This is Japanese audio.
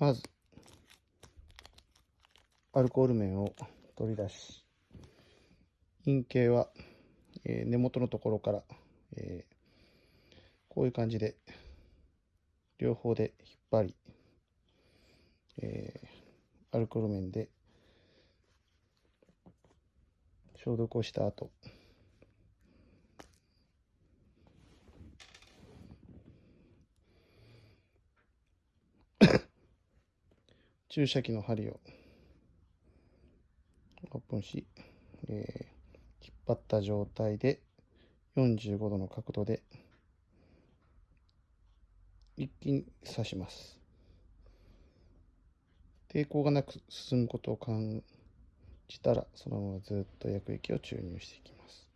まず、アルコール面を取り出し、陰茎は、え根元のところから、えこういう感じで、両方で引っ張り、えアルコール面で消毒をした後、注射器の針をオープンし、えー引っ張った状態で45度の角度で一気に刺します。抵抗がなく進むことを感じたら、そのままずっと薬液を注入していきます。